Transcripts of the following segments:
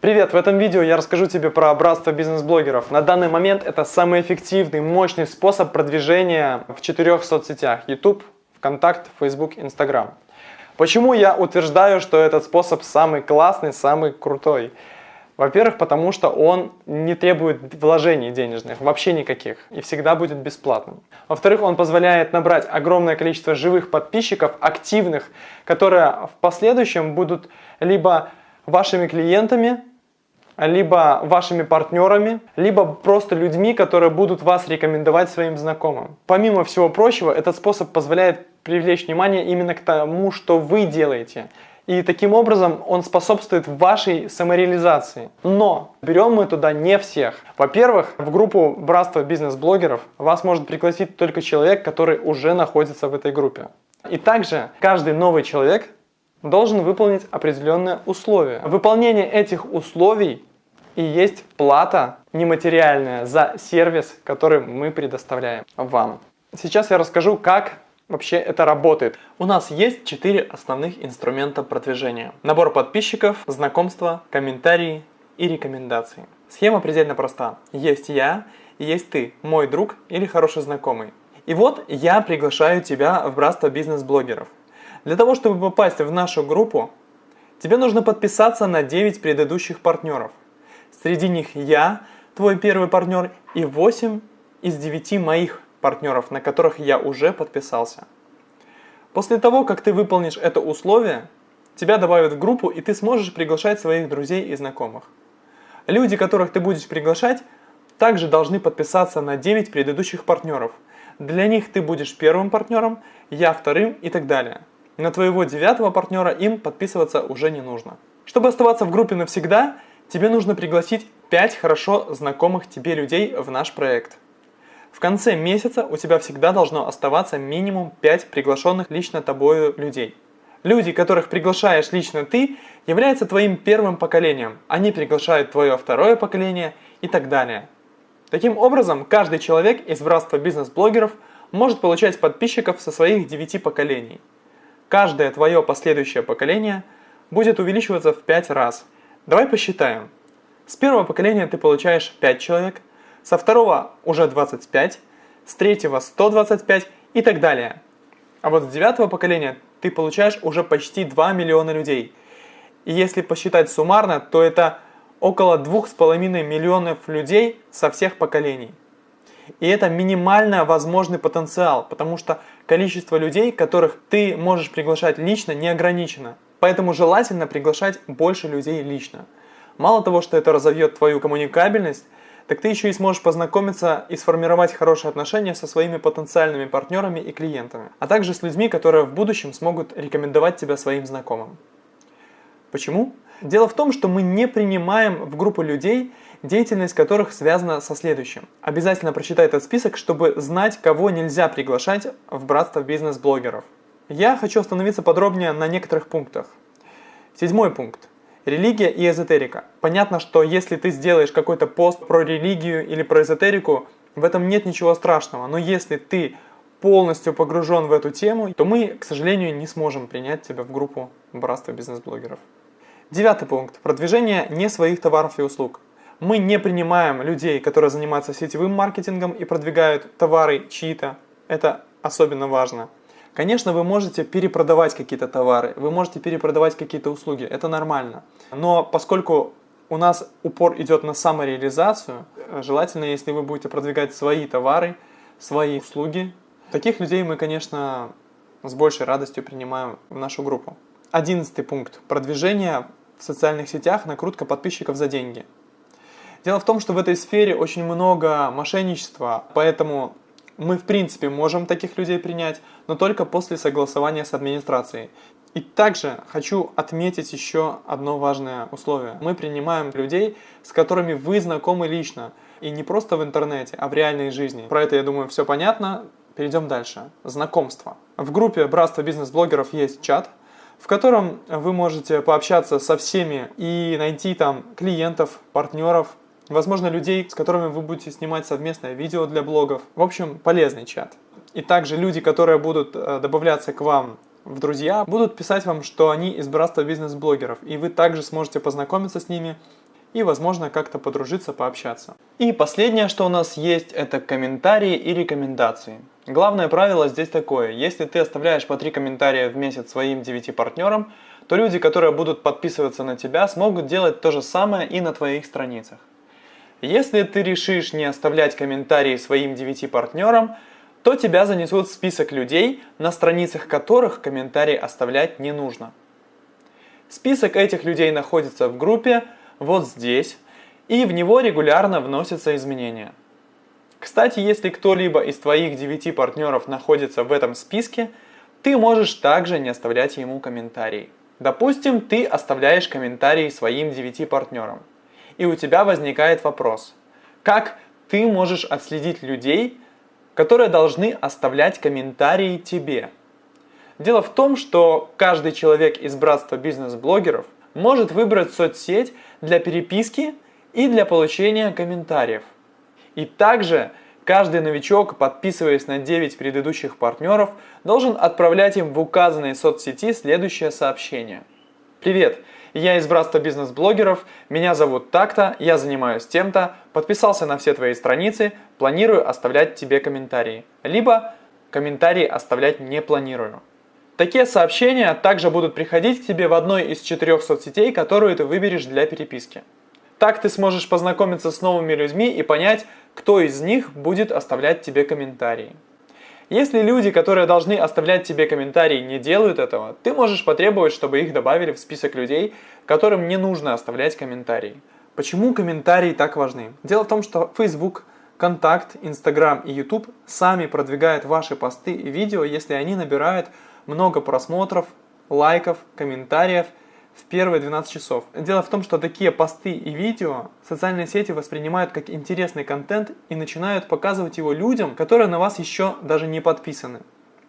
Привет! В этом видео я расскажу тебе про братство бизнес-блогеров. На данный момент это самый эффективный, мощный способ продвижения в четырех соцсетях. YouTube, ВКонтакт, Facebook, Instagram. Почему я утверждаю, что этот способ самый классный, самый крутой? Во-первых, потому что он не требует вложений денежных, вообще никаких, и всегда будет бесплатным. Во-вторых, он позволяет набрать огромное количество живых подписчиков, активных, которые в последующем будут либо вашими клиентами, либо вашими партнерами, либо просто людьми, которые будут вас рекомендовать своим знакомым. Помимо всего прочего, этот способ позволяет привлечь внимание именно к тому, что вы делаете. И таким образом он способствует вашей самореализации. Но берем мы туда не всех. Во-первых, в группу братства бизнес-блогеров вас может пригласить только человек, который уже находится в этой группе. И также каждый новый человек должен выполнить определенные условия. Выполнение этих условий и есть плата нематериальная за сервис, который мы предоставляем вам. Сейчас я расскажу, как вообще это работает. У нас есть четыре основных инструмента продвижения. Набор подписчиков, знакомства, комментарии и рекомендации. Схема предельно проста. Есть я есть ты, мой друг или хороший знакомый. И вот я приглашаю тебя в братство бизнес-блогеров. Для того, чтобы попасть в нашу группу, тебе нужно подписаться на 9 предыдущих партнеров. Среди них я, твой первый партнер, и 8 из 9 моих партнеров, на которых я уже подписался. После того, как ты выполнишь это условие, тебя добавят в группу, и ты сможешь приглашать своих друзей и знакомых. Люди, которых ты будешь приглашать, также должны подписаться на 9 предыдущих партнеров. Для них ты будешь первым партнером, я вторым и так далее. На твоего девятого партнера им подписываться уже не нужно. Чтобы оставаться в группе навсегда, тебе нужно пригласить 5 хорошо знакомых тебе людей в наш проект. В конце месяца у тебя всегда должно оставаться минимум 5 приглашенных лично тобою людей. Люди, которых приглашаешь лично ты, являются твоим первым поколением. Они приглашают твое второе поколение и так далее. Таким образом, каждый человек из братства бизнес-блогеров может получать подписчиков со своих 9 поколений. Каждое твое последующее поколение будет увеличиваться в 5 раз. Давай посчитаем. С первого поколения ты получаешь 5 человек, со второго уже 25, с третьего 125 и так далее. А вот с девятого поколения ты получаешь уже почти 2 миллиона людей. И если посчитать суммарно, то это около 2,5 миллионов людей со всех поколений. И это минимально возможный потенциал, потому что количество людей, которых ты можешь приглашать лично, не ограничено. Поэтому желательно приглашать больше людей лично. Мало того, что это разовьет твою коммуникабельность, так ты еще и сможешь познакомиться и сформировать хорошие отношения со своими потенциальными партнерами и клиентами, а также с людьми, которые в будущем смогут рекомендовать тебя своим знакомым. Почему? Дело в том, что мы не принимаем в группу людей, деятельность которых связана со следующим. Обязательно прочитай этот список, чтобы знать, кого нельзя приглашать в братство бизнес-блогеров. Я хочу остановиться подробнее на некоторых пунктах. Седьмой пункт. Религия и эзотерика. Понятно, что если ты сделаешь какой-то пост про религию или про эзотерику, в этом нет ничего страшного. Но если ты полностью погружен в эту тему, то мы, к сожалению, не сможем принять тебя в группу братства бизнес-блогеров. Девятый пункт. Продвижение не своих товаров и услуг. Мы не принимаем людей, которые занимаются сетевым маркетингом и продвигают товары чьи-то. Это особенно важно. Конечно, вы можете перепродавать какие-то товары, вы можете перепродавать какие-то услуги, это нормально. Но поскольку у нас упор идет на самореализацию, желательно, если вы будете продвигать свои товары, свои услуги, таких людей мы, конечно, с большей радостью принимаем в нашу группу. Одиннадцатый пункт. Продвижение в социальных сетях, накрутка подписчиков за деньги. Дело в том, что в этой сфере очень много мошенничества, поэтому мы в принципе можем таких людей принять, но только после согласования с администрацией. И также хочу отметить еще одно важное условие. Мы принимаем людей, с которыми вы знакомы лично. И не просто в интернете, а в реальной жизни. Про это, я думаю, все понятно. Перейдем дальше. Знакомство. В группе Братства бизнес-блогеров есть чат, в котором вы можете пообщаться со всеми и найти там клиентов, партнеров, возможно, людей, с которыми вы будете снимать совместное видео для блогов. В общем, полезный чат. И также люди, которые будут э, добавляться к вам в друзья, будут писать вам, что они из братства бизнес-блогеров, и вы также сможете познакомиться с ними и, возможно, как-то подружиться, пообщаться. И последнее, что у нас есть, это комментарии и рекомендации. Главное правило здесь такое. Если ты оставляешь по 3 комментария в месяц своим 9 партнерам, то люди, которые будут подписываться на тебя, смогут делать то же самое и на твоих страницах. Если ты решишь не оставлять комментарии своим 9 партнерам, то тебя занесут в список людей, на страницах которых комментарии оставлять не нужно. Список этих людей находится в группе вот здесь, и в него регулярно вносятся изменения. Кстати, если кто-либо из твоих 9 партнеров находится в этом списке, ты можешь также не оставлять ему комментарий. Допустим, ты оставляешь комментарии своим 9 партнерам, и у тебя возникает вопрос, как ты можешь отследить людей, которые должны оставлять комментарии тебе? Дело в том, что каждый человек из братства бизнес-блогеров может выбрать соцсеть для переписки и для получения комментариев. И также каждый новичок, подписываясь на 9 предыдущих партнеров, должен отправлять им в указанной соцсети следующее сообщение. Привет! Я из братства бизнес-блогеров, меня зовут так-то, я занимаюсь тем-то, подписался на все твои страницы, планирую оставлять тебе комментарии. Либо комментарии оставлять не планирую. Такие сообщения также будут приходить к тебе в одной из четырех соцсетей, которую ты выберешь для переписки. Так ты сможешь познакомиться с новыми людьми и понять, кто из них будет оставлять тебе комментарии. Если люди, которые должны оставлять тебе комментарии, не делают этого, ты можешь потребовать, чтобы их добавили в список людей, которым не нужно оставлять комментарии. Почему комментарии так важны? Дело в том, что Facebook, Контакт, Instagram и YouTube сами продвигают ваши посты и видео, если они набирают много просмотров, лайков, комментариев в первые 12 часов. Дело в том, что такие посты и видео социальные сети воспринимают как интересный контент и начинают показывать его людям, которые на вас еще даже не подписаны,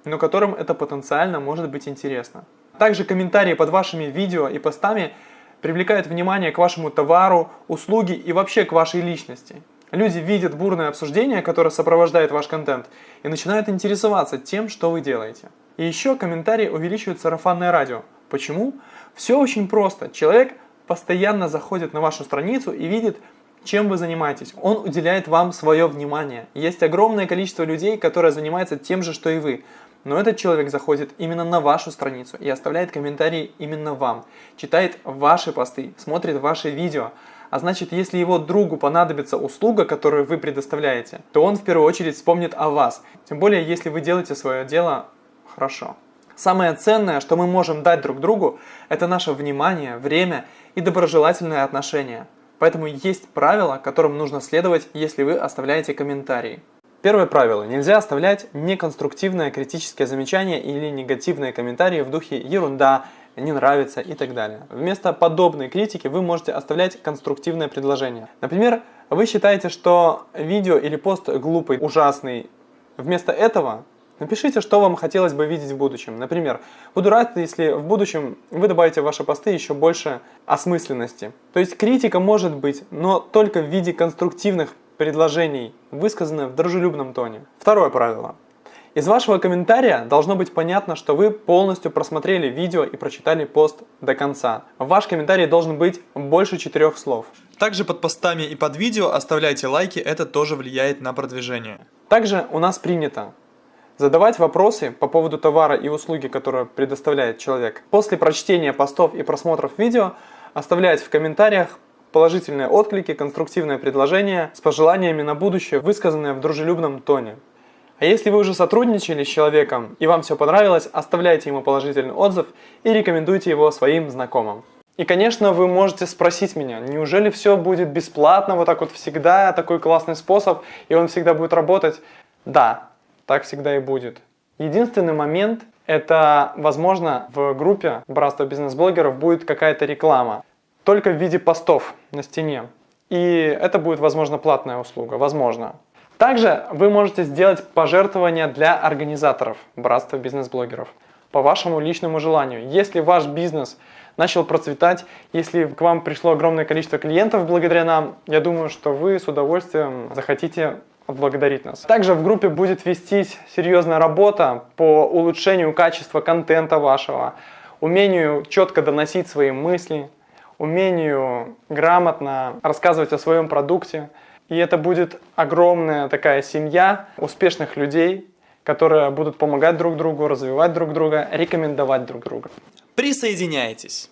но которым это потенциально может быть интересно. Также комментарии под вашими видео и постами привлекают внимание к вашему товару, услуге и вообще к вашей личности. Люди видят бурное обсуждение, которое сопровождает ваш контент, и начинают интересоваться тем, что вы делаете. И еще комментарии увеличивают сарафанное радио. Почему? Все очень просто. Человек постоянно заходит на вашу страницу и видит, чем вы занимаетесь. Он уделяет вам свое внимание. Есть огромное количество людей, которые занимаются тем же, что и вы. Но этот человек заходит именно на вашу страницу и оставляет комментарии именно вам, читает ваши посты, смотрит ваши видео. А значит, если его другу понадобится услуга, которую вы предоставляете, то он в первую очередь вспомнит о вас. Тем более, если вы делаете свое дело хорошо. Самое ценное, что мы можем дать друг другу, это наше внимание, время и доброжелательное отношение. Поэтому есть правила, которым нужно следовать, если вы оставляете комментарии. Первое правило. Нельзя оставлять неконструктивное критическое замечание или негативные комментарии в духе «ерунда», «не нравится» и так далее. Вместо подобной критики вы можете оставлять конструктивное предложение. Например, вы считаете, что видео или пост глупый, ужасный. Вместо этого Напишите, что вам хотелось бы видеть в будущем. Например, буду рад, если в будущем вы добавите в ваши посты еще больше осмысленности. То есть критика может быть, но только в виде конструктивных предложений, высказанных в дружелюбном тоне. Второе правило. Из вашего комментария должно быть понятно, что вы полностью просмотрели видео и прочитали пост до конца. Ваш комментарий должен быть больше четырех слов. Также под постами и под видео оставляйте лайки, это тоже влияет на продвижение. Также у нас принято Задавать вопросы по поводу товара и услуги, которые предоставляет человек. После прочтения постов и просмотров видео оставлять в комментариях положительные отклики, конструктивные предложения с пожеланиями на будущее, высказанные в дружелюбном тоне. А если вы уже сотрудничали с человеком и вам все понравилось, оставляйте ему положительный отзыв и рекомендуйте его своим знакомым. И, конечно, вы можете спросить меня, неужели все будет бесплатно, вот так вот всегда, такой классный способ, и он всегда будет работать? Да, так всегда и будет. Единственный момент, это, возможно, в группе Братства бизнес-блогеров будет какая-то реклама, только в виде постов на стене. И это будет, возможно, платная услуга, возможно. Также вы можете сделать пожертвования для организаторов Братства бизнес-блогеров по вашему личному желанию. Если ваш бизнес начал процветать, если к вам пришло огромное количество клиентов благодаря нам, я думаю, что вы с удовольствием захотите отблагодарить нас. Также в группе будет вестись серьезная работа по улучшению качества контента вашего, умению четко доносить свои мысли, умению грамотно рассказывать о своем продукте. И это будет огромная такая семья успешных людей, которые будут помогать друг другу, развивать друг друга, рекомендовать друг друга. Присоединяйтесь!